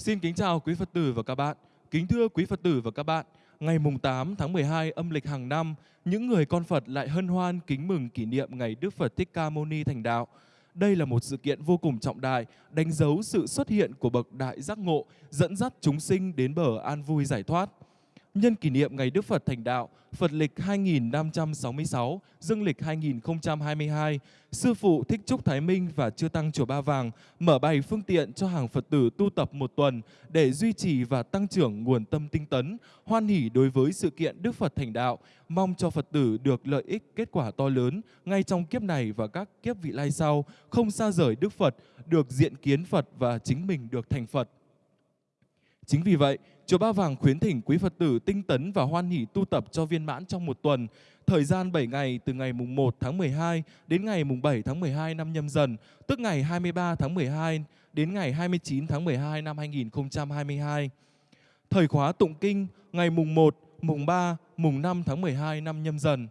Xin kính chào quý Phật tử và các bạn. Kính thưa quý Phật tử và các bạn, ngày mùng 8 tháng 12 âm lịch hàng năm, những người con Phật lại hân hoan kính mừng kỷ niệm ngày Đức Phật Thích Ca Mâu Ni thành đạo. Đây là một sự kiện vô cùng trọng đại, đánh dấu sự xuất hiện của bậc đại giác ngộ, dẫn dắt chúng sinh đến bờ an vui giải thoát. Nhân kỷ niệm ngày Đức Phật thành đạo, Phật lịch 2566, dương lịch 2022, Sư Phụ Thích Trúc Thái Minh và Chư Tăng Chùa Ba Vàng mở bày phương tiện cho hàng Phật tử tu tập một tuần để duy trì và tăng trưởng nguồn tâm tinh tấn, hoan hỷ đối với sự kiện Đức Phật thành đạo, mong cho Phật tử được lợi ích kết quả to lớn ngay trong kiếp này và các kiếp vị lai sau, không xa rời Đức Phật, được diện kiến Phật và chính mình được thành Phật. Chính vì vậy, Chùa Ba Vàng khuyến thỉnh quý Phật tử tinh tấn và hoan hỷ tu tập cho viên mãn trong một tuần, thời gian 7 ngày từ ngày mùng 1 tháng 12 đến ngày mùng 7 tháng 12 năm nhâm dần, tức ngày 23 tháng 12 đến ngày 29 tháng 12 năm 2022. Thời khóa tụng kinh ngày mùng 1, mùng 3, mùng 5 tháng 12 năm nhâm dần.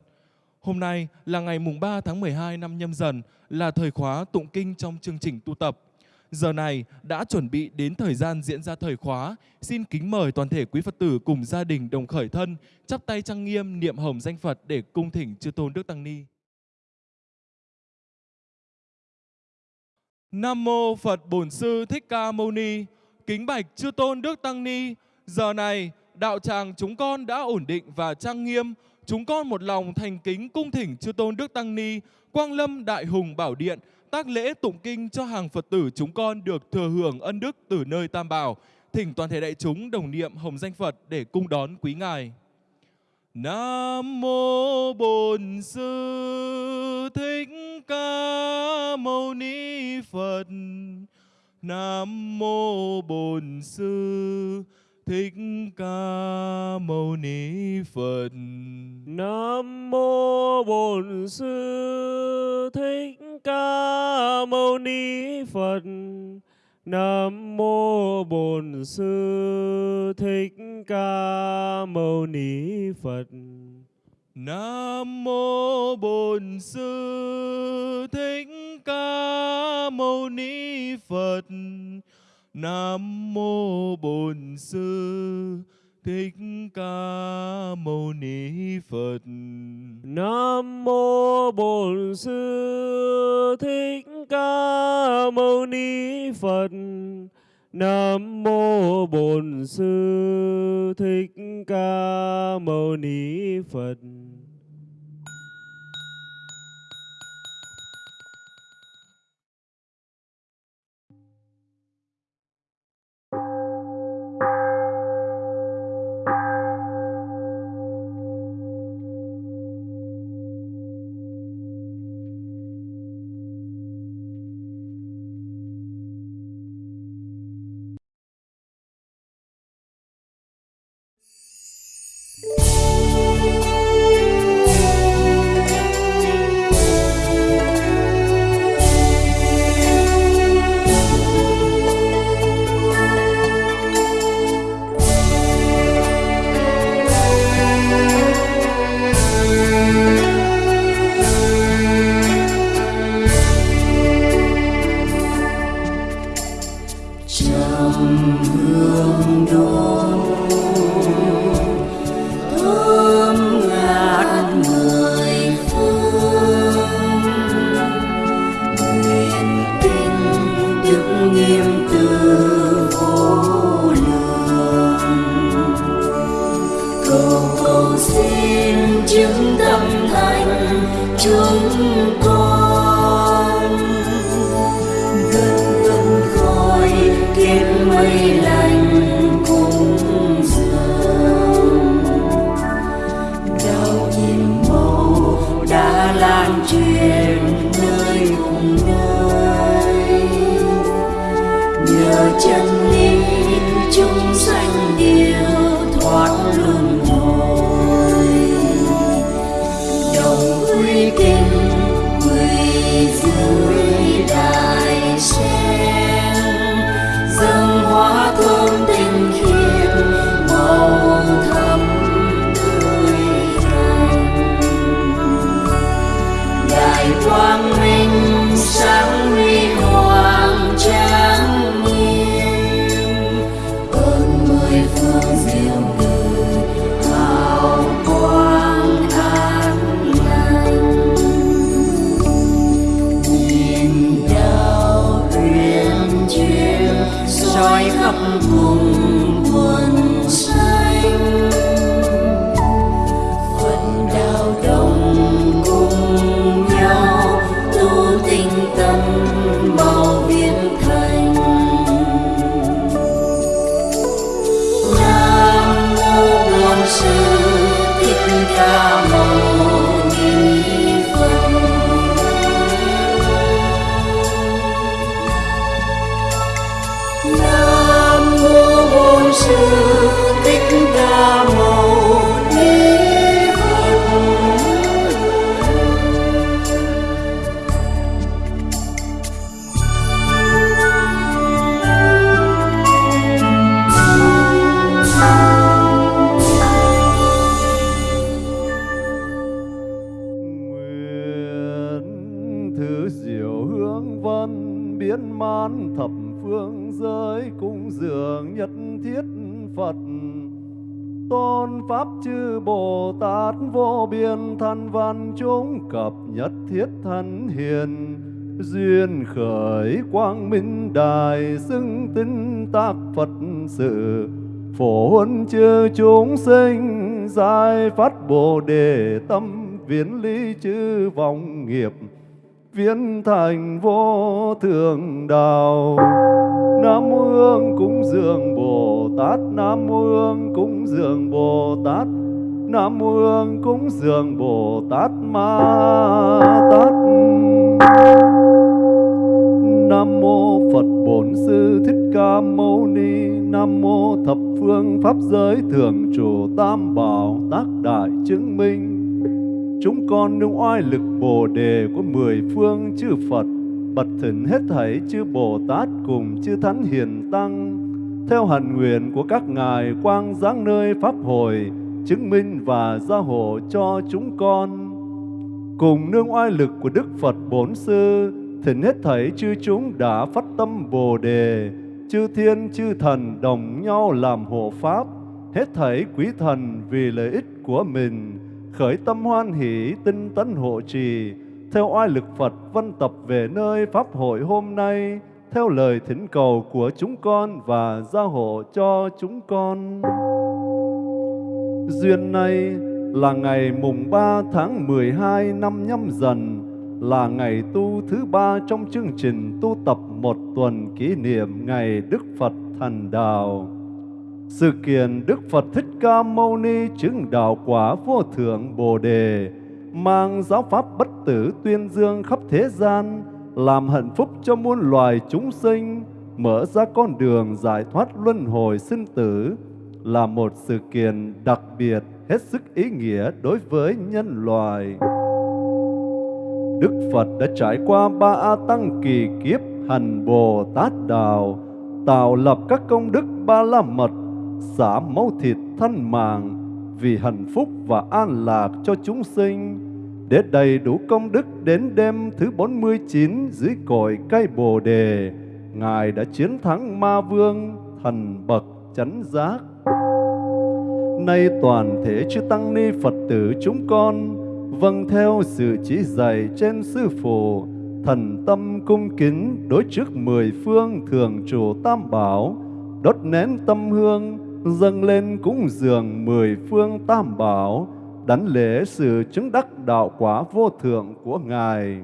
Hôm nay là ngày mùng 3 tháng 12 năm nhâm dần là thời khóa tụng kinh trong chương trình tu tập. Giờ này đã chuẩn bị đến thời gian diễn ra thời khóa. Xin kính mời toàn thể quý Phật tử cùng gia đình đồng khởi thân, chắp tay trang nghiêm niệm hồng danh Phật để cung thỉnh chư tôn Đức Tăng Ni. Nam mô Phật Bổn Sư Thích Ca Mâu Ni. Kính bạch chư tôn Đức Tăng Ni. Giờ này đạo tràng chúng con đã ổn định và trang nghiêm. Chúng con một lòng thành kính cung thỉnh chư tôn Đức Tăng Ni, Quang Lâm Đại Hùng Bảo Điện, tác lễ tụng kinh cho hàng Phật tử chúng con được thừa hưởng ân đức từ nơi Tam Bảo. Thỉnh toàn thể đại chúng đồng niệm hồng danh Phật để cung đón quý ngài. Nam mô Bổn Sư Thích Ca Mâu Ni Phật. Nam mô Bổn Sư Thích Ca Mâu Ni Phật. Nam mô Bổn Sư Thích Ca Mâu Ni Phật. Nam mô Bổn Sư Thích Ca Mâu Ni Phật. Nam mô Bổn Sư Thích Ca Mâu Ni Phật. Nam mô Bổn Sư Thích Ca Mâu Ni Phật. Nam mô Bổn Sư Thích Ca Mâu Ni Phật. Nam mô Bổn Sư Thích Ca Mâu Ni Phật. Khởi quang minh đài xưng tinh tác Phật sự. Phổ huân chư chúng sinh, giải phát bồ đề tâm, viễn lý chư vọng nghiệp. Viễn thành vô thượng đạo, nam hương cúng dường bồ tát, nam hương cúng dường bồ tát, nam hương cúng dường bồ tát ma tát nam mô phật bổn sư thích ca mâu ni nam mô thập phương pháp giới thường chủ tam bảo tác đại chứng minh chúng con nương oai lực bồ đề của mười phương chư Phật, bật thỉnh hết thảy chư Bồ Tát cùng chư Thánh Hiền Tăng, theo hạnh nguyện của các ngài quang giáng nơi Pháp hội, chứng minh và gia hộ cho chúng con. Cùng nương oai lực của Đức Phật Bổn Sư, thỉnh hết thảy chư chúng đã phát tâm Bồ Đề, chư thiên chư thần đồng nhau làm hộ Pháp, hết thảy quý thần vì lợi ích của mình, khởi tâm hoan hỷ tinh tấn hộ trì. Theo oai lực Phật văn tập về nơi pháp hội hôm nay. Theo lời thỉnh cầu của chúng con và gia hộ cho chúng con. Duyên này là ngày mùng 3 tháng 12 năm nhâm dần là ngày tu thứ ba trong chương trình tu tập một tuần kỷ niệm ngày Đức Phật Thành Đạo. Sự kiện Đức Phật Thích Ca Mâu Ni chứng đạo quả vô thượng Bồ Đề, mang giáo pháp bất tử tuyên dương khắp thế gian, làm hạnh phúc cho muôn loài chúng sinh, mở ra con đường giải thoát luân hồi sinh tử, là một sự kiện đặc biệt hết sức ý nghĩa đối với nhân loại. Đức Phật đã trải qua ba A Tăng kỳ kiếp hành Bồ Tát Đạo, tạo lập các công đức ba la mật xả máu thịt thân mạng vì hạnh phúc và an lạc cho chúng sinh. Để đầy đủ công đức đến đêm thứ 49 dưới cội cây Bồ đề Ngài đã chiến thắng ma vương thần bậc chánh giác. Nay toàn thể chư tăng ni Phật tử chúng con vâng theo sự chỉ dạy trên sư phụ thần tâm cung kính đối trước mười phương thường trụ tam bảo đốt nén tâm hương dâng lên cúng dường mười phương tam bảo, đảnh lễ sự chứng đắc đạo quả vô thượng của Ngài.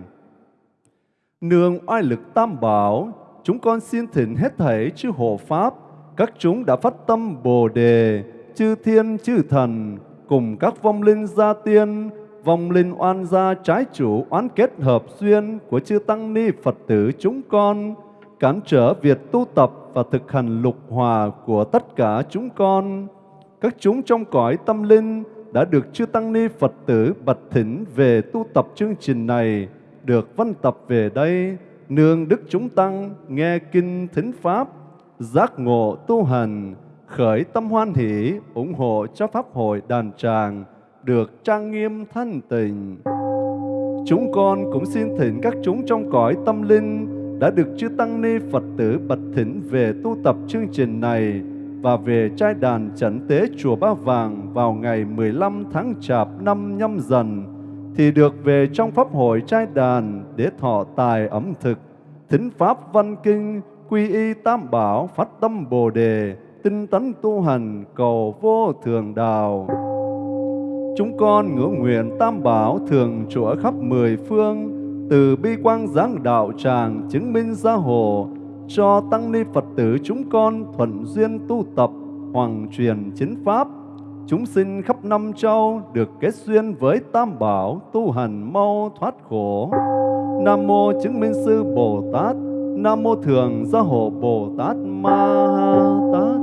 Nương oai lực tam bảo, chúng con xin thỉnh hết thảy chư hộ Pháp, các chúng đã phát tâm Bồ Đề, chư thiên chư thần, cùng các vong linh gia tiên, vong linh oan gia trái chủ oán kết hợp duyên của chư Tăng Ni Phật tử chúng con, cản trở việc tu tập và thực hành lục hòa của tất cả chúng con. Các chúng trong cõi tâm linh đã được chư Tăng Ni Phật tử bật thỉnh về tu tập chương trình này, được văn tập về đây, nương Đức chúng Tăng nghe kinh thính Pháp, giác ngộ tu hành, khởi tâm hoan hỷ, ủng hộ cho Pháp hội đàn tràng, được trang nghiêm thanh tịnh. Chúng con cũng xin thỉnh các chúng trong cõi tâm linh đã được chư Tăng Ni Phật tử bật thỉnh về tu tập chương trình này và về trai đàn trấn tế Chùa Ba Vàng vào ngày 15 tháng Chạp năm nhâm dần, thì được về trong Pháp hội trai đàn để thọ tài ẩm thực, thính Pháp văn kinh, quy y tam bảo, phát tâm Bồ Đề, tinh tấn tu hành, cầu vô thường đạo. Chúng con ngưỡng nguyện tam bảo thường trụ ở khắp mười phương, từ bi quang giáng đạo tràng chứng minh gia hộ cho tăng ni Phật tử chúng con thuận duyên tu tập hoàng truyền chính pháp. Chúng sinh khắp năm châu được kết duyên với tam bảo tu hành mau thoát khổ. Nam mô chứng minh sư bồ tát nam mô thường gia hộ bồ tát ma ha tát.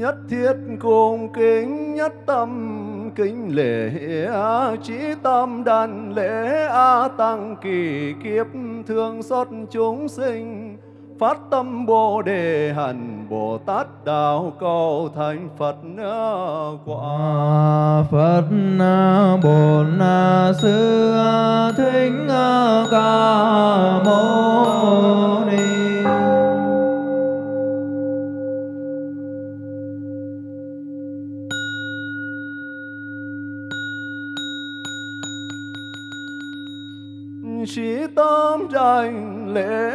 nhất thiết cung kính nhất tâm, kính lễ trí tâm, đàn lễ a tăng kỳ kiếp, thương xót chúng sinh, phát tâm bồ đề hành bồ tát đạo cầu thành phật quả phật bồ na sư thính ca mâu ni. tranh lễ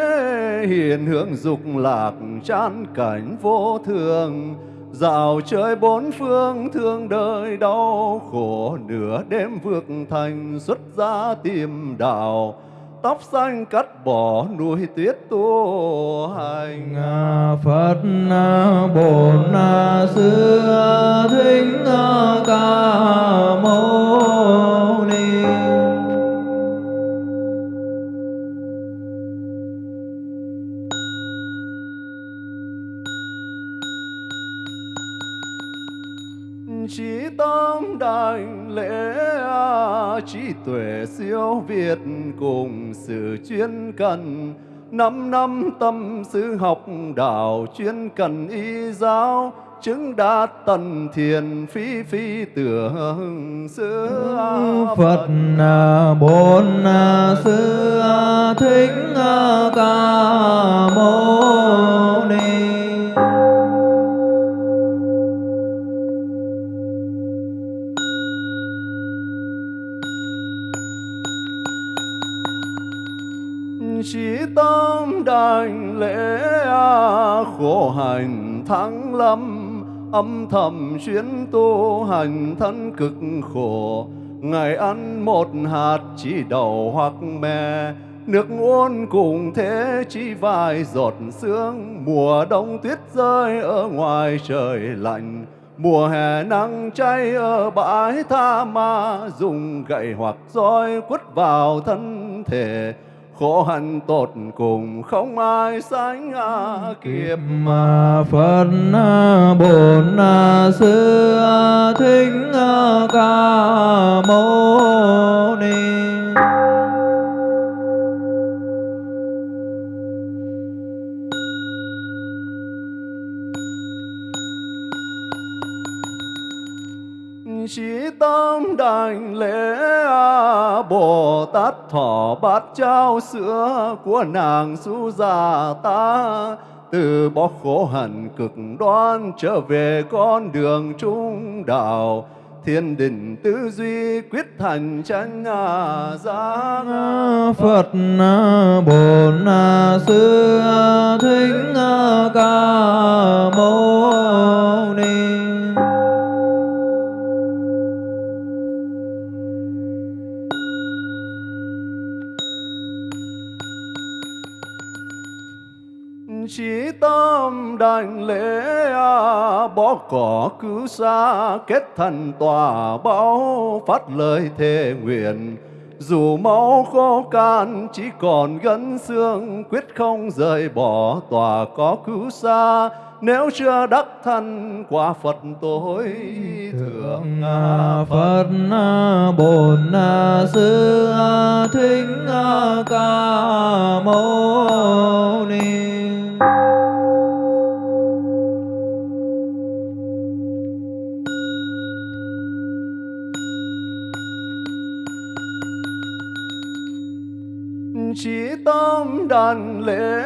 hiền hướng dục lạc chán cảnh vô thường. Dạo chơi bốn phương thương đời đau khổ, Nửa đêm vượt thành xuất gia tìm đạo. Tóc xanh cắt bỏ nuôi tuyết tu hành. Phật Bồn Sư, Thích Ca Mâu Ni. đảnh lễ trí tuệ siêu việt cùng sự chuyên cần. Năm năm tâm sư học đạo chuyên cần y giáo chứng đạt tần thiền phi phi tưởng sư Phật bốn sư thích ca mâu khổ hành thắng lâm, âm thầm chuyến tu hành thân cực khổ. Ngày ăn một hạt chỉ đầu hoặc mè, nước uống cùng thế chỉ vài giọt sương. Mùa đông tuyết rơi ở ngoài trời lạnh, mùa hè nắng cháy ở bãi tha ma. Dùng gậy hoặc roi quất vào thân thể khổ hạnh tột cùng không ai sánh kịp mà Phật Bổn Sư Thích Ca Mâu Ni. Tâm đảnh lễ Bồ Tát thọ bát trao sữa của nàng su già ta, từ bỏ khổ hạnh cực đoan trở về con đường trung đạo, thiên đình tư duy quyết thành chánh à giác Phật Bổn Sư Thích Ca Mâu Ni. Tâm đành lễ bỏ cỏ cứu xa kết thành tòa báo, phát lời thề nguyện. Dù máu khô can, chỉ còn gân xương, quyết không rời bỏ tòa có cứu xa nếu chưa đắc thân, quả Phật tối thượng Phật. Bổn Sư Thích Ca Mâu Ni. Tâm đàn lễ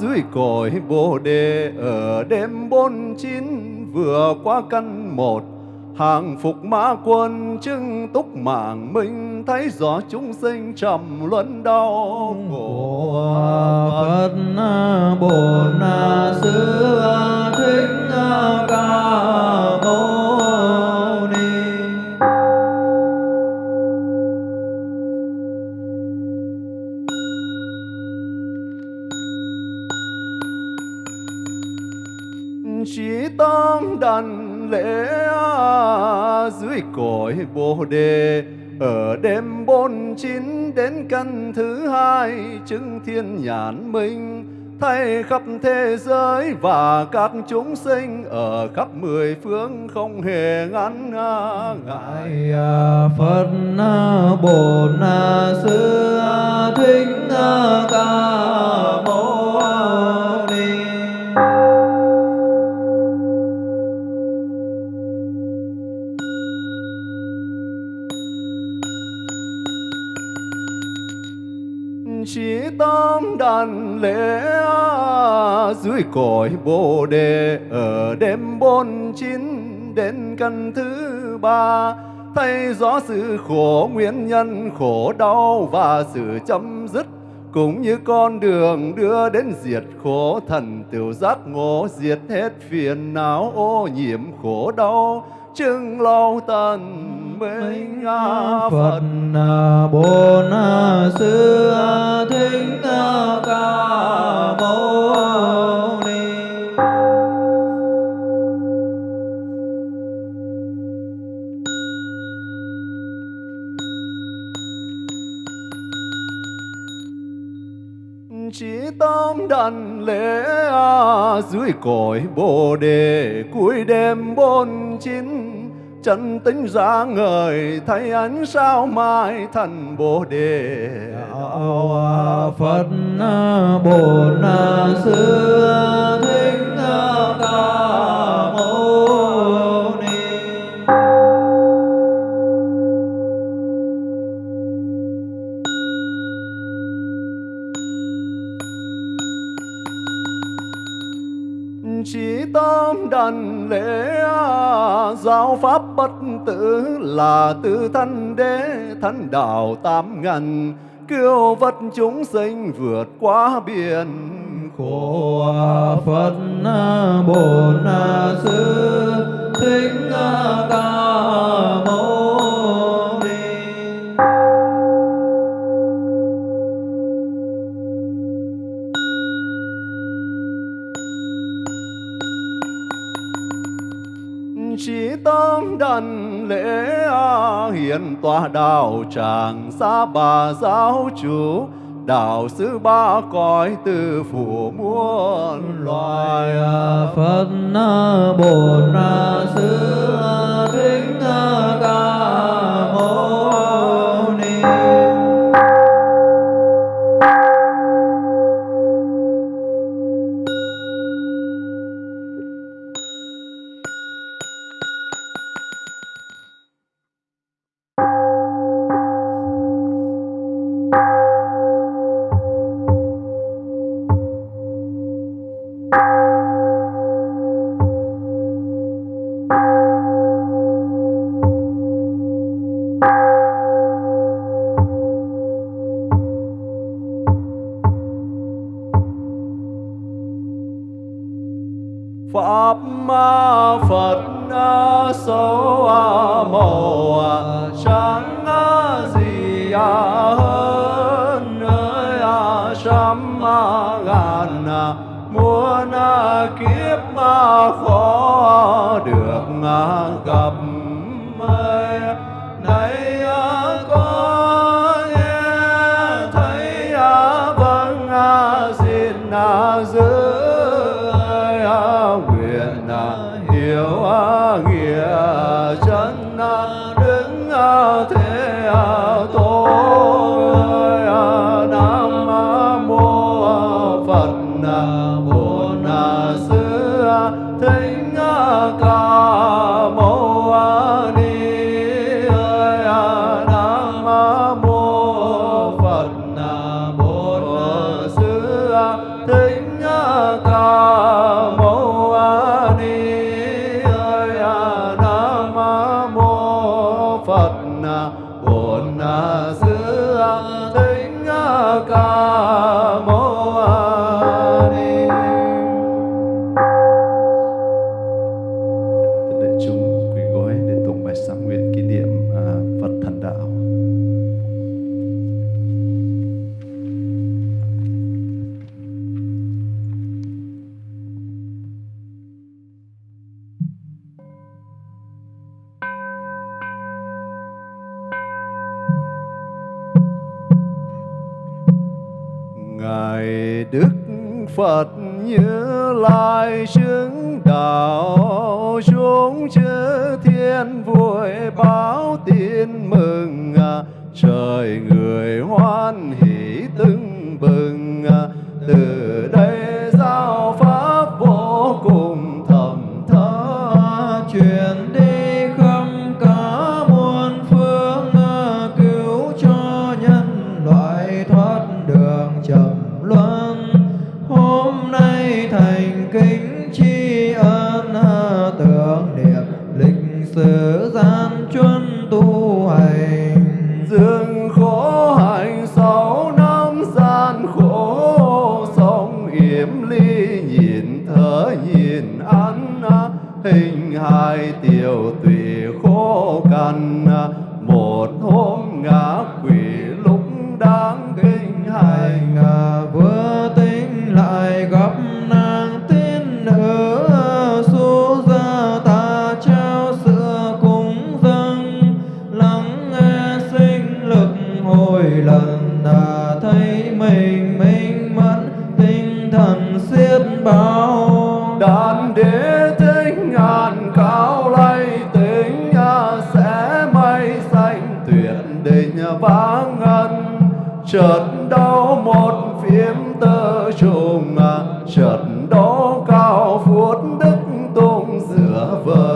dưới cội bồ đề, ở đêm bốn chín vừa qua căn một, hàng phục mã quân chứng túc mạng minh thấy rõ chúng sinh trầm luân đau khổ. Phật Bổn Sư Thích Ca Mâu tăng đàn lễ dưới cội bồ đề. Ở đêm bốn chín đến căn thứ hai, chứng thiên nhãn minh, thay khắp thế giới và các chúng sinh ở khắp mười phương không hề ngắn ngại Ngài. À, Phật à, Na à, Sư Thích Ca Mâu đàn lễ dưới cội bồ đề, ở đêm bốn chín đến căn thứ ba thấy rõ sự khổ nguyên nhân, khổ đau và sự chấm dứt, cũng như con đường đưa đến diệt khổ thần tiểu giác ngộ, diệt hết phiền não, ô nhiễm khổ đau chứng lâu tần minh Phật. Phật Bổn Sư Thích Ca Mâu Ni. Chỉ tâm đàn lễ dưới cội bồ đề cuối đêm bốn chín chân tính ra người thấy ánh sao mai thành bồ đề. Đạo phật à, bổn à, sư thích à, ca mâu ni. Chỉ tâm đành hành lễ, giáo pháp bất tử là tư thân đế, thân đạo tám ngàn kêu vật chúng sinh vượt qua biển khổ. Phật bồ na sư, thích ca mâu hiến tòa đạo tràng xa bà giáo chủ, đạo sư ba cõi từ phủ muôn loài. Phật na sư thích ca pháp phật số màu sáng gì à hơn nơi trăm ngàn muôn kiếp khó được gặp Ngài Đức Phật như lai chứng đạo xuống chư thiên vui báo tin mừng à, trời người hoan hỷ love.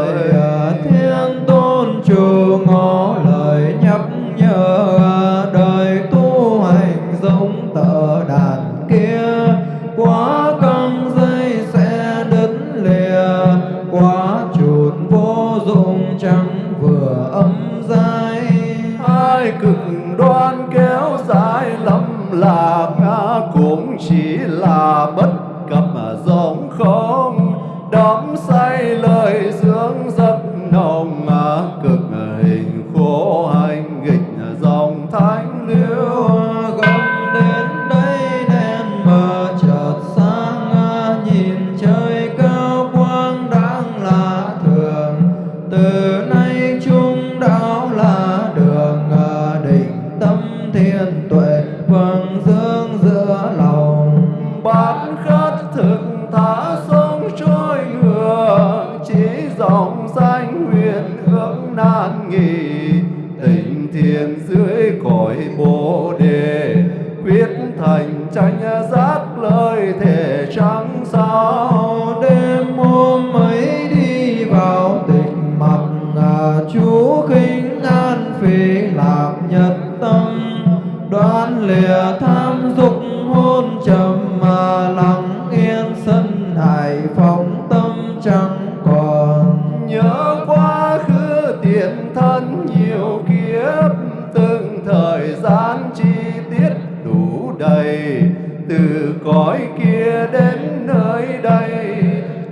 từ cõi kia đến nơi đây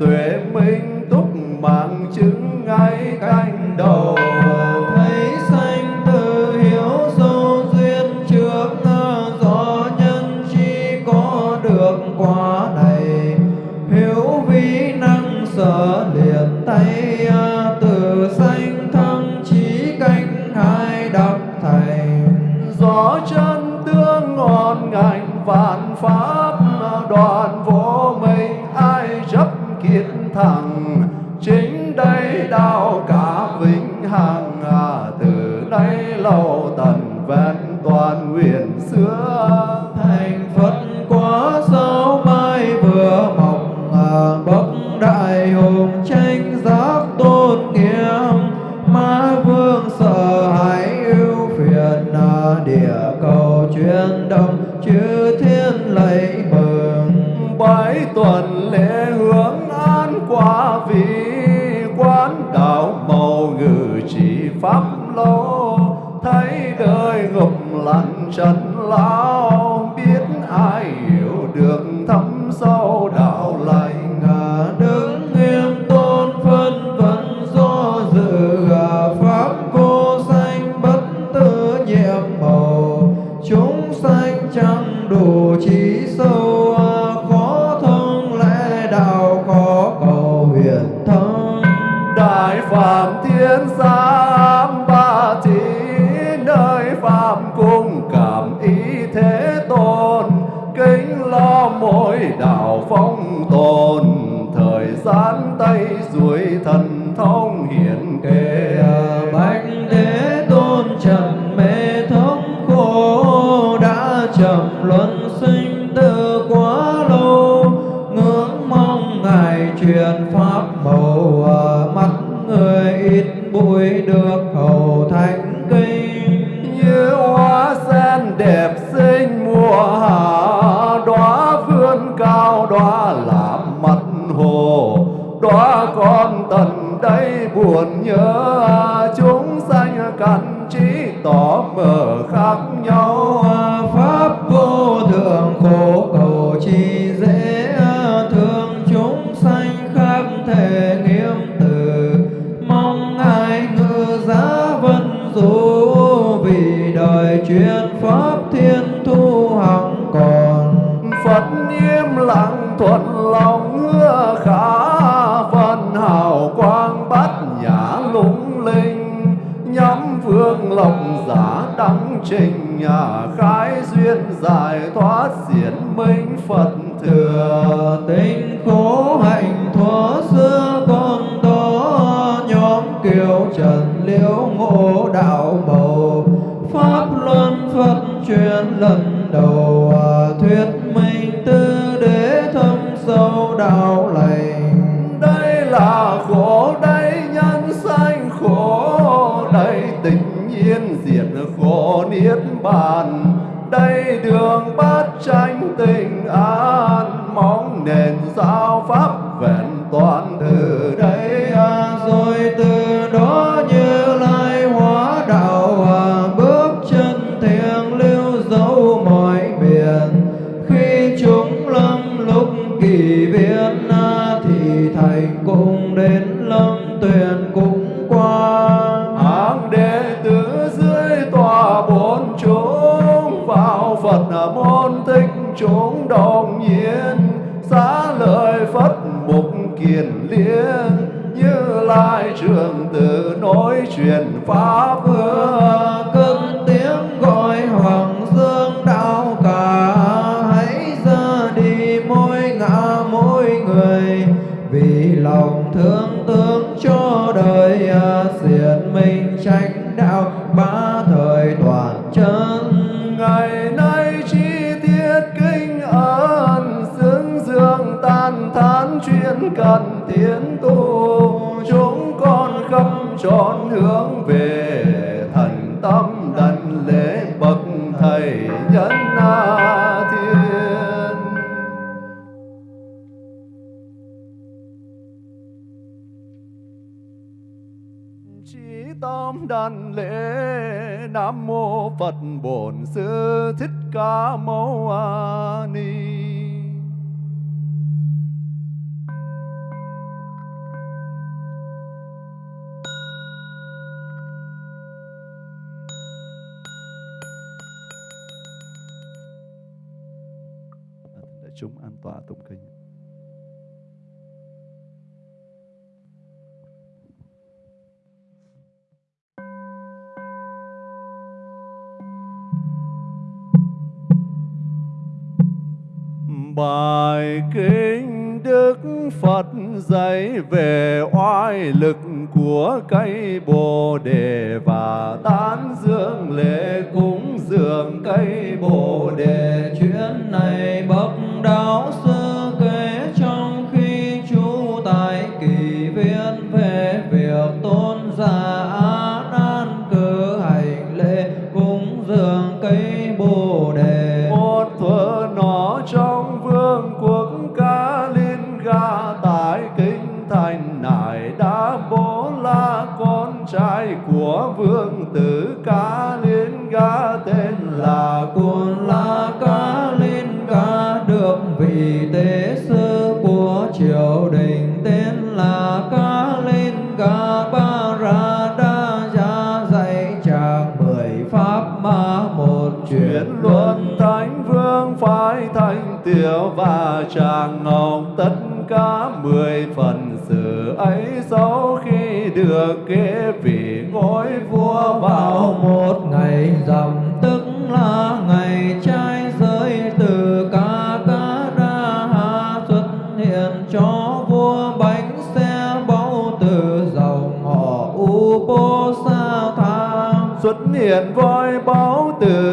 tuệ minh túc mạng chứng ngay cánh đầu trần lao suối thần thông hiển trình, nhà khái duyên giải thoát diễn minh phật thừa. Tinh khổ hạnh thuở xưa con đó nhóm kiều trần liễu ngộ đạo màu pháp luân phật truyền lần đầu à, thuyết minh tư đế thâm sâu đạo lành. Đây là khổ đây bàn đây đường bát tranh tình an, mong nền giáo pháp vẹn toàn từ đây. À, rồi từ đó mô bổn sư thích ca mâu ni. Để chúng an tọa tụng kinh. Bài kinh Đức Phật dạy về oai lực của cây Bồ đề và tán dương lễ cúng dường cây Bồ đề. Chuyến này bậc đạo sư tràng ngọc tất cả mười phần sự ấy sau khi được kế vị ngôi vua vào một ngày rằm. Tức là ngày trai giới từ ca ca đa ha xuất hiện cho vua bánh xe báu từ dòng họ u bô sa tha xuất hiện voi báo từ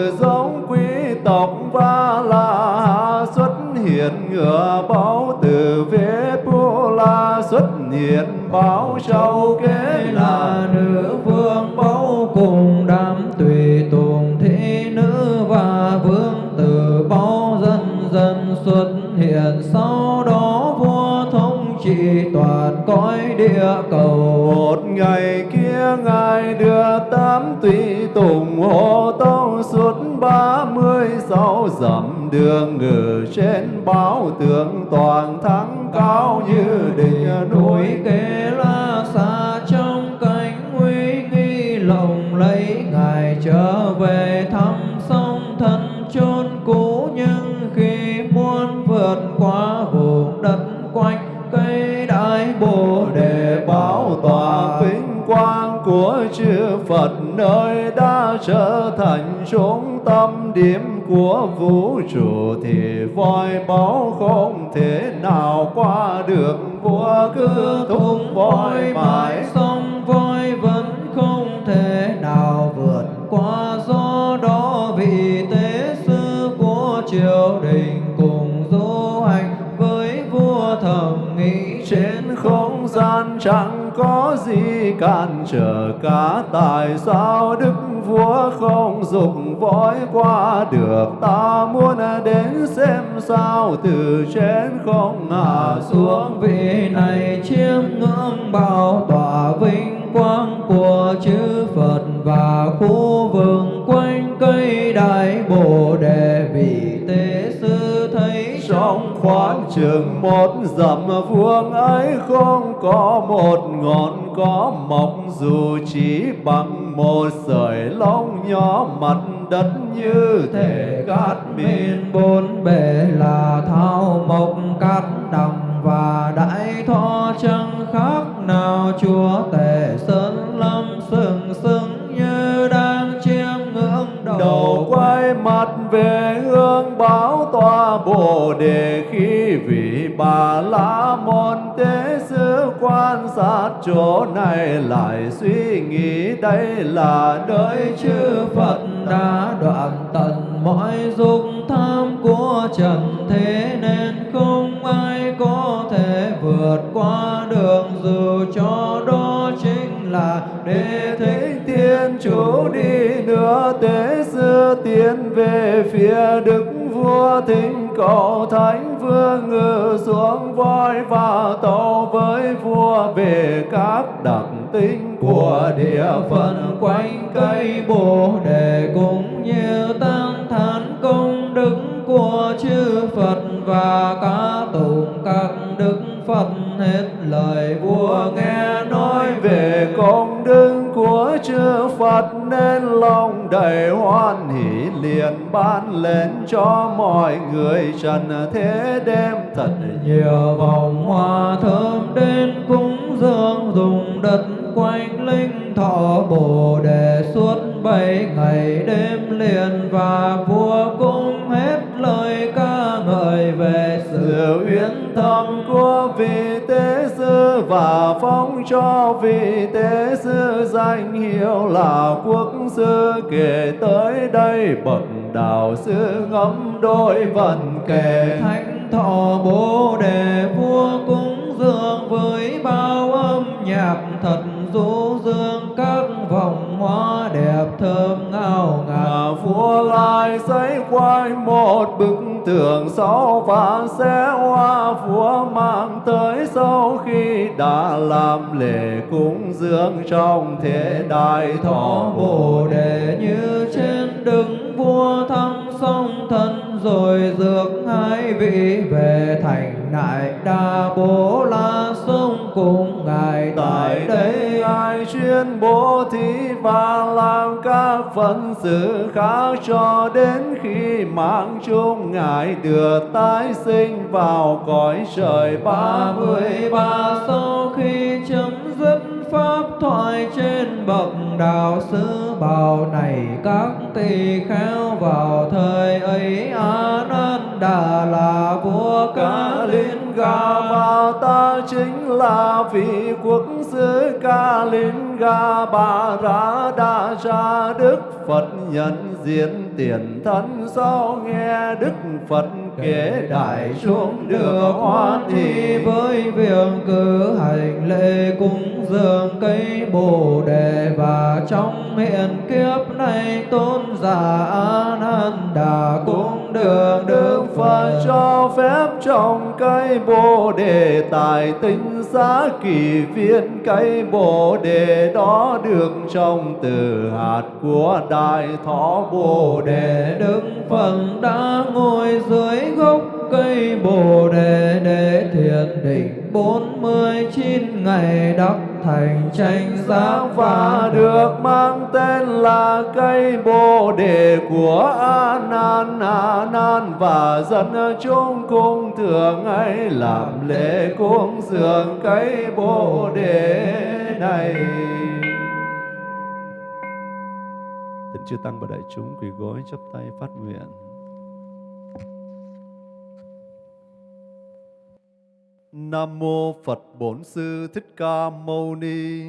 hiện ngựa báo từ vế pu la xuất hiện báo châu kế là nữ vương, báo cùng đám tùy tùng thị nữ và vương tử, báo dần dần xuất hiện, sau đó vua thống trị toàn cõi địa cầu. Một ngày kia ngài đưa tám tùy tùng hộ tông suốt ba mươi sáu dặm đường ngự trên báo tượng toàn thắng cao như đỉnh núi kế kê la xa trong cánh nguy nghi lộng lấy ngài trở về thăm sông thân chôn cũ nhưng khi muốn vượt qua vùng đất quanh, cây đại bồ đề báo tòa vinh quang của chư Phật, nơi đã trở thành trung tâm điểm của vũ trụ thiền vòi báo không thể nào qua được. Vua cứ thung vòi mãi sông vòi vẫn không thể nào vượt qua. Do đó vị tế sư của triều đình cùng du hành với vua thẩm nghĩ trên không gian chẳng có gì cản trở cả tại sao đức vua không dùng vội qua được? Ta muốn đến xem sao từ trên không hạ xuống. Xuống vị này chiêm ngưỡng bao tỏa vinh quang của chư Phật và khu vườn quanh cây khoảng chừng trường một dặm vuông ấy không có một ngọn, có mọc dù chỉ bằng một sợi lông nhỏ mặt đất như thể cát miên bốn bể là thao mộc, cát đồng và đại thọ chẳng khác. Nào chúa tể sơn lâm sừng sững như đầu, quay mặt về hướng báo tòa bồ đề khi vị bà la môn tế sư quan sát chỗ này lại suy nghĩ đây là nơi chư phật đã đoạn tận mọi dục tham của trần thế nên không ai có thể vượt qua đường dù cho đó là đế thích thiên chủ đi nữa, tế sư tiến về phía đức vua thỉnh cầu thánh vương ngự xuống voi và tàu với vua về các đặc tính của địa phận quanh cây bồ đề. Cũng như tăng thán công đức của chư Phật và các cho mọi người trần thế đem thật nhiều vòng hoa thơm đến cúng dường, dùng đất quanh linh thọ bồ đề suốt bảy ngày đêm liền. Và vua cũng hết lời ca ngợi về sự uyên thâm của vị tế sư. Và phong cho vị tế sư danh hiệu là quốc sư kể tới đây. Bậc ngẫm đôi vần kể thánh thọ bố đề vua cúng dường với bao âm nhạc thật du dương. Các vòng hoa đẹp thơm ngào ngạt. Vua lại xây quay một bức tường sáu và sẽ hoa vua mang tới sau khi đã làm lễ cúng dường trong thế đại thọ thọ bồ đại đa bố la sông cùng ngài Tại đây. ai chuyên bố thí và làm các phận sự khác cho đến khi mạng chung Ngài được tái sinh vào cõi trời ba mươi ba. Sau khi chấm dứt pháp thoại trên bậc đạo sư bảo này các tỳ kheo vào thời ấy a nan đà là vua ca liên Ga và ta chính là vị quốc sư Ca liên. Ga Bà Ra Đa Cha Đức Phật nhận diện tiền thân. Sau nghe Đức Phật kể, đại chúng được hoan thì với việc cử hành lễ cúng dường cây bồ đề. Và trong hiện kiếp này tôn giả a nan đà cũng được đức Phật cho phép trồng cây bồ đề tại tinh xá kỳ viên. Cây bồ đề đó được trồng từ hạt của đại thọ. Bồ đề đề đức phật đã ngồi dưới gốc cây bồ đề để thiền định bốn mươi chín ngày đắc thành tranh giác và được mang tên là cây bồ đề của A Nan A Nan và dân chúng cung thường ấy làm lễ cúng dường cây bồ đề này. Thỉnh chư tăng và đại chúng quỳ gối chắp tay phát nguyện. Nam mô Phật Bổn Sư Thích Ca Mâu Ni.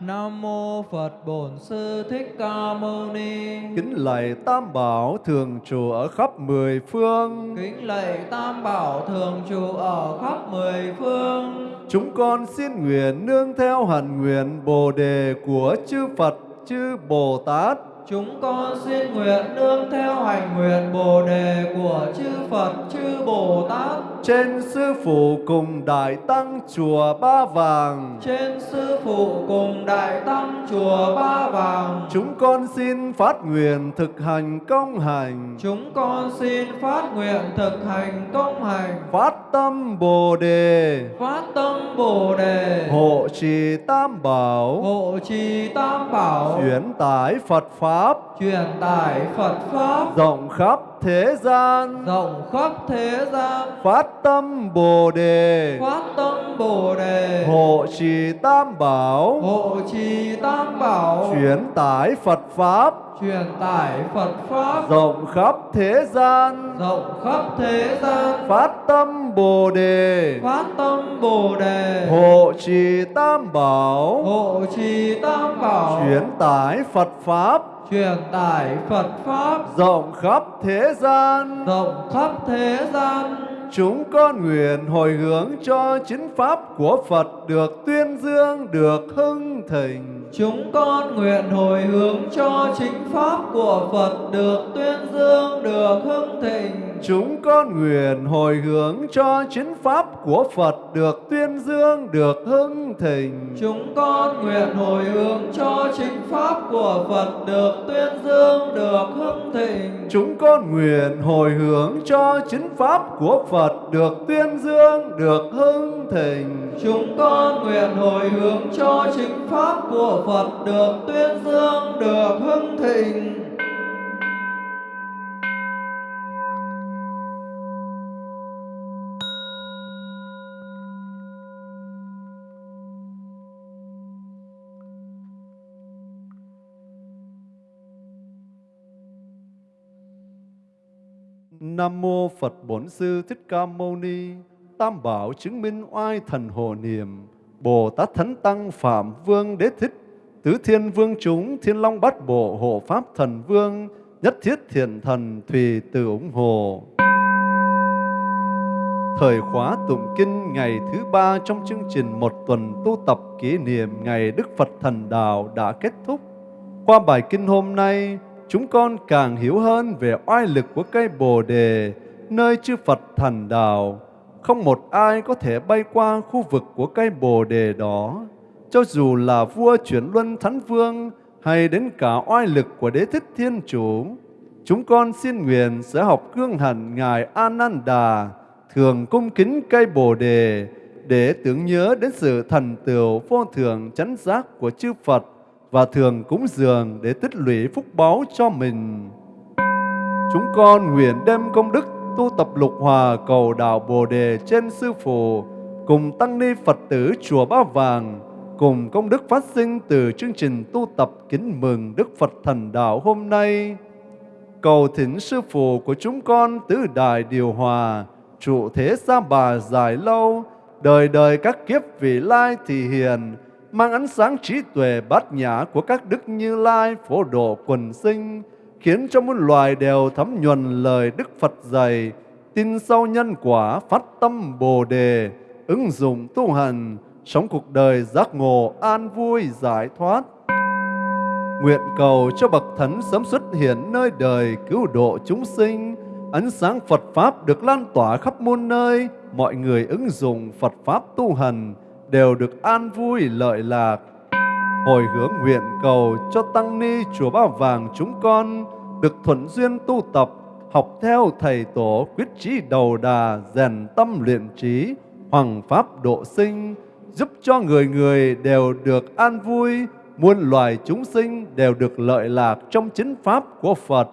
Nam mô Phật Bổn Sư Thích Ca Mâu Ni. Kính lạy Tam Bảo thường trụ ở khắp mười phương. Kính lạy Tam Bảo thường trụ ở khắp mười phương. Chúng con xin nguyện nương theo hạnh nguyện Bồ đề của chư Phật, chư Bồ Tát, Chúng con xin nguyện nương theo hành nguyện Bồ đề của chư Phật, chư Bồ Tát, trên sư phụ cùng đại tăng chùa Ba Vàng. trên sư phụ cùng đại tăng chùa Ba Vàng. Chúng con xin phát nguyện thực hành công hành, Chúng con xin phát nguyện thực hành công hành, phát tâm Bồ đề, phát tâm Bồ đề, hộ trì tam bảo, hộ trì tam bảo, chuyển tải Phật Pháp, truyền tải Phật Pháp, rộng khắp thế gian, rộng khắp thế gian, phát tâm Bồ đề, phát tâm Bồ đề, hộ trì tam bảo, hộ trì tam bảo, chuyển tải Phật Pháp, truyền tải Phật Pháp, rộng khắp thế gian, rộng khắp thế gian, phát tâm Bồ đề, phát tâm Bồ đề, hộ trì tam bảo, hộ trì tam bảo, chuyển tải Phật Pháp, truyền tải Phật Pháp, rộng khắp thế gian. rộng khắp thế gian. Chúng con nguyện hồi hướng cho chính Pháp của Phật được tuyên dương, được hưng thịnh. Chúng con nguyện hồi hướng cho chính Pháp của Phật được tuyên dương, được hưng thịnh. Chúng con nguyện hồi hướng cho chính Pháp của Phật được tuyên dương, được hưng thịnh. Chúng con nguyện hồi hướng cho chính Pháp của Phật được tuyên dương, được hưng thịnh. Chúng con nguyện hồi hướng cho chính Pháp của Phật được tuyên dương, được hưng thịnh. Chúng con nguyện hồi hướng cho chính Pháp của Phật được tuyên dương, được hưng thịnh. Nam mô Phật Bổn Sư Thích Ca Mâu Ni. Tam bảo chứng minh oai thần hồ niệm. Bồ Tát Thánh Tăng Phạm Vương Đế Thích. Tứ Thiên Vương chúng Thiên Long Bát Bộ Hộ Pháp Thần Vương. Nhất thiết thiện thần Thùy từ ủng hộ. Thời khóa tụng kinh ngày thứ ba trong chương trình một tuần tu tập kỷ niệm ngày Đức Phật Thần Đạo đã kết thúc. Qua bài kinh hôm nay, chúng con càng hiểu hơn về oai lực của cây Bồ Đề, nơi chư Phật Thần Đạo. Không một ai có thể bay qua khu vực của cây Bồ Đề đó, cho dù là vua chuyển luân Thánh Vương hay đến cả oai lực của Đế Thích Thiên Chủ. Chúng con xin nguyện sẽ học cương hạnh Ngài Ananda, thường cung kính cây Bồ Đề để tưởng nhớ đến sự thần tựu vô thường chánh giác của chư Phật và thường cúng dường để tích lũy phúc báu cho mình. Chúng con nguyện đem công đức tu tập lục hòa cầu đạo Bồ Đề trên Sư Phụ, cùng Tăng Ni Phật tử Chùa Ba Vàng, cùng công đức phát sinh từ chương trình tu tập kính mừng Đức Phật Thần Đạo hôm nay. Cầu thỉnh Sư Phụ của chúng con tứ đại điều hòa, trụ thế xa bà dài lâu, đời đời các kiếp vị lai thì hiền, mang ánh sáng trí tuệ bát nhã của các đức như lai phổ độ quần sinh, khiến cho muôn loài đều thấm nhuần lời Đức Phật dạy, tin sâu nhân quả phát tâm Bồ đề, ứng dụng tu hành, sống cuộc đời giác ngộ an vui giải thoát. Nguyện cầu cho bậc thánh sớm xuất hiện nơi đời cứu độ chúng sinh, ánh sáng Phật Pháp được lan tỏa khắp muôn nơi, mọi người ứng dụng Phật Pháp tu hành đều được an vui lợi lạc. Hồi hướng nguyện cầu cho Tăng Ni Chùa Ba Vàng chúng con được thuận duyên tu tập, học theo Thầy Tổ quyết trí đầu đà, rèn tâm luyện trí, hoàng Pháp độ sinh, giúp cho người người đều được an vui, muôn loài chúng sinh đều được lợi lạc trong chính Pháp của Phật.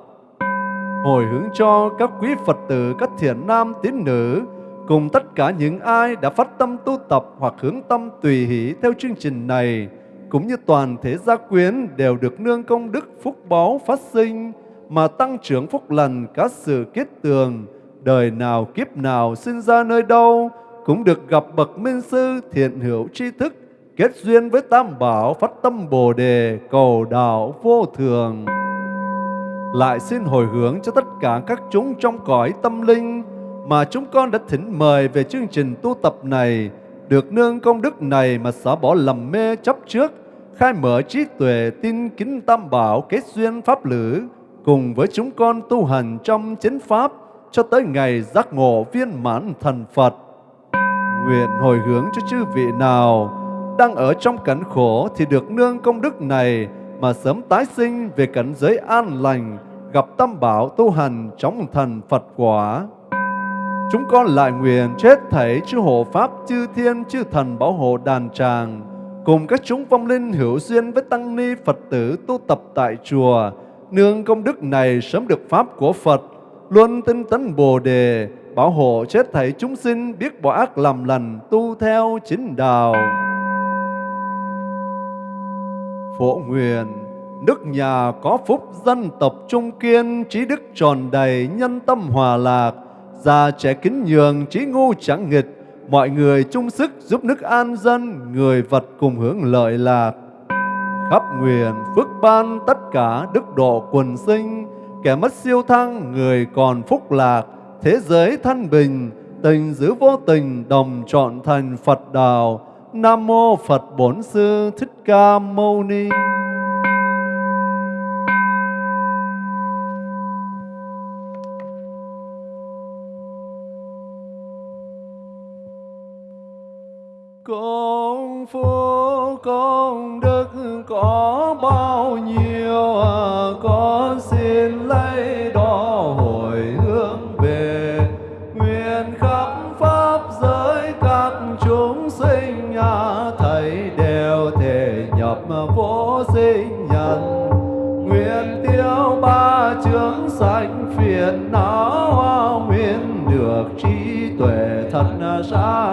Hồi hướng cho các quý Phật tử, các thiện nam tín nữ, cùng tất cả những ai đã phát tâm tu tập hoặc hướng tâm tùy hỷ theo chương trình này, cũng như toàn thể gia quyến đều được nương công đức phúc báu phát sinh, mà tăng trưởng phúc lành các sự kết tường, đời nào kiếp nào sinh ra nơi đâu, cũng được gặp bậc minh sư thiện hữu tri thức, kết duyên với Tam Bảo phát tâm Bồ Đề cầu đạo vô thường. Lại xin hồi hướng cho tất cả các chúng trong cõi tâm linh mà chúng con đã thỉnh mời về chương trình tu tập này, được nương công đức này mà xả bỏ lầm mê chấp trước, khai mở trí tuệ tin kính Tam Bảo kết duyên pháp lữ, cùng với chúng con tu hành trong chánh pháp, cho tới ngày giác ngộ viên mãn thần Phật. Nguyện hồi hướng cho chư vị nào đang ở trong cảnh khổ thì được nương công đức này mà sớm tái sinh về cảnh giới an lành, gặp tam bảo tu hành trong thần Phật quả. Chúng con lại nguyện chết thảy chư hộ Pháp, chư thiên, chư thần bảo hộ đàn tràng, cùng các chúng vong linh hữu duyên với tăng ni Phật tử tu tập tại chùa, nương công đức này sớm được Pháp của Phật, luôn tinh tấn Bồ Đề, bảo hộ chết thảy chúng sinh biết bỏ ác làm lành, tu theo chính đạo. Phổ nguyện, nước nhà có phúc dân tộc trung kiên, trí đức tròn đầy, nhân tâm hòa lạc, già trẻ kính nhường, trí ngu chẳng nghịch, mọi người chung sức giúp nước an dân, người vật cùng hưởng lợi lạc. Khắp nguyện phước ban tất cả đức độ quần sinh, kẻ mất siêu thăng, người còn phúc lạc, thế giới thanh bình, tình giữ vô tình đồng trọn thành Phật đạo. Nam mô Phật Bổn Sư Thích Ca Mâu Ni. Con phước con đức có bao nhiêu à, con xin lấy đó hồi hướng về nguyện khắp pháp giới các chúng sinh nhà thầy đều thể nhập vô sinh nhân. Nguyện tiêu ba chướng sanh phiền não à, nguyện được trí tuệ thật sáng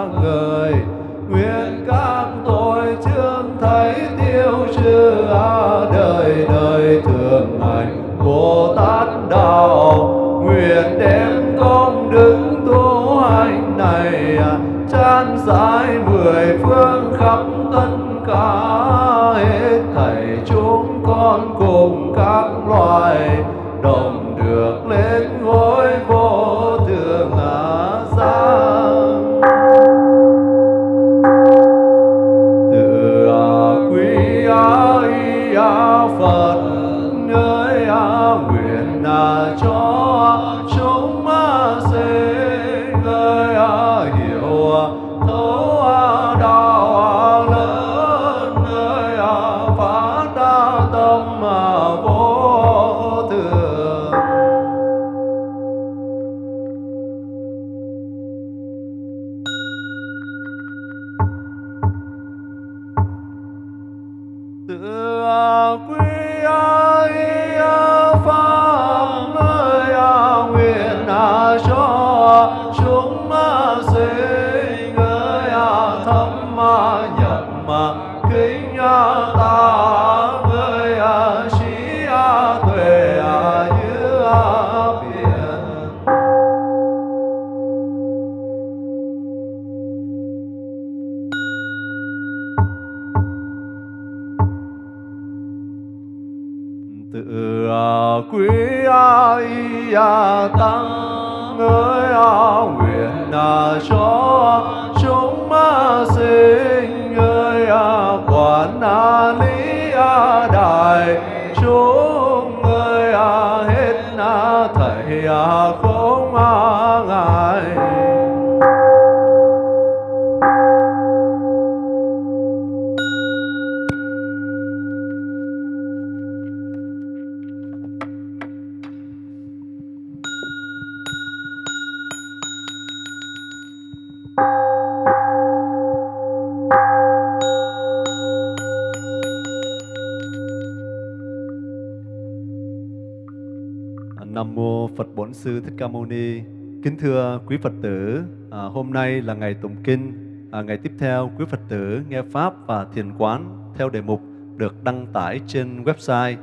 Bổn Sư Thích Ca Mâu Ni. Kính thưa quý Phật tử, à, hôm nay là ngày tụng kinh. À, ngày tiếp theo, quý Phật tử nghe pháp và thiền quán theo đề mục được đăng tải trên website.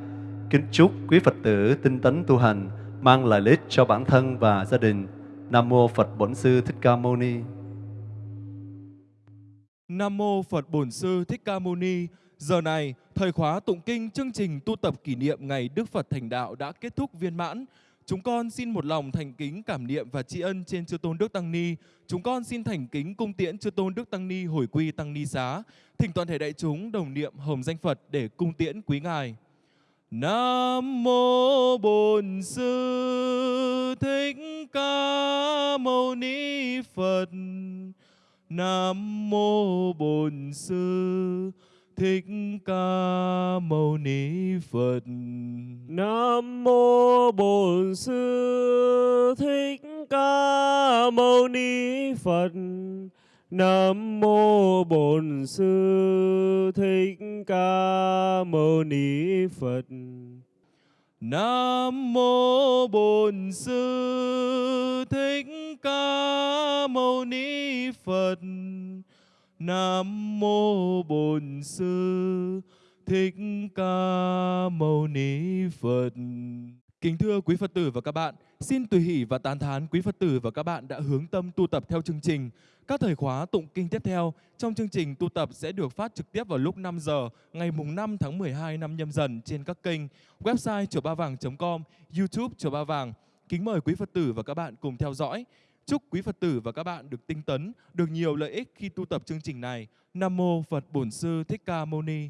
Kính chúc quý Phật tử tinh tấn tu hành, mang lại lợi ích cho bản thân và gia đình. Nam mô Phật Bổn Sư Thích Ca Mâu Ni. Nam mô Phật Bổn Sư Thích Ca Mâu Ni. Giờ này, thời khóa tụng kinh chương trình tu tập kỷ niệm ngày Đức Phật thành đạo đã kết thúc viên mãn. Chúng con xin một lòng thành kính cảm niệm và tri ân trên Chư Tôn Đức Tăng Ni. Chúng con xin thành kính cung tiễn Chư Tôn Đức Tăng Ni hồi quy Tăng Ni xá. Thỉnh toàn thể đại chúng đồng niệm hồng danh Phật để cung tiễn quý ngài. Nam mô Bổn Sư Thích Ca Mâu Ni Phật. Nam mô Bổn Sư Thích Ca Mâu Ni Phật. Nam mô Bổn Sư Thích Ca Mâu Ni Phật. Nam mô Bổn Sư Thích Ca Mâu Ni Phật. Nam mô Bổn Sư Thích Ca Mâu Ni Phật. Nam mô Bổn Sư Thích Ca Mâu Ni Phật. Kính thưa quý Phật tử và các bạn, xin tùy hỷ và tán thán quý Phật tử và các bạn đã hướng tâm tu tập theo chương trình. Các thời khóa tụng kinh tiếp theo trong chương trình tu tập sẽ được phát trực tiếp vào lúc 5 giờ ngày mùng 5 tháng 12 năm nhâm dần trên các kênh website chùa ba vàng.com, YouTube chùa ba vàng. Kính mời quý Phật tử và các bạn cùng theo dõi. Chúc quý Phật tử và các bạn được tinh tấn, được nhiều lợi ích khi tu tập chương trình này. Nam mô Phật Bổn Sư Thích Ca Mâu Ni.